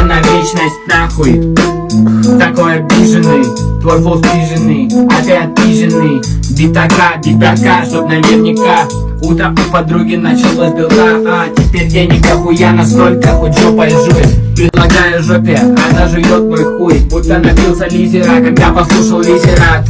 тебя на вечность нахуй. Такой обиженный, твой флоу спиженный, а ты обиженный. Битака, битака, чтоб наверняка Утро у подруги началось белка, а теперь денег охуя настолько, хоть жопой жуй Предлагаю жопе, она жует мой хуй. Будто напился лизера, когда послушал лизера.